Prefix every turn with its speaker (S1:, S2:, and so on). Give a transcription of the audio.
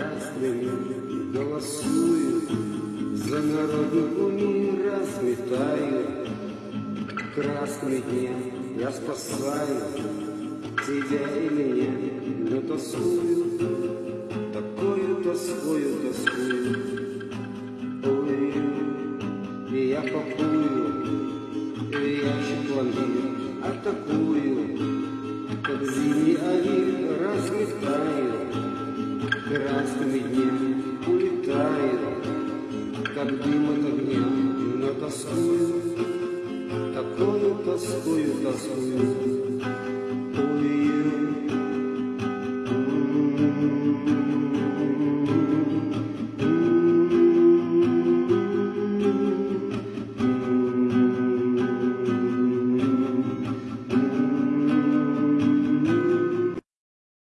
S1: красными голосую, За народнику не разметаю. Красный дне я спасаю тебя и меня, но тоскую, такую тоскую, тоскую. Ой, и я пакую, и ящик пломбир атакую, как зимний авин разметаю, красными днями улетаю, как дым от огня, но тоскую, такую тоскую, тоскую. Ой, м-м-м.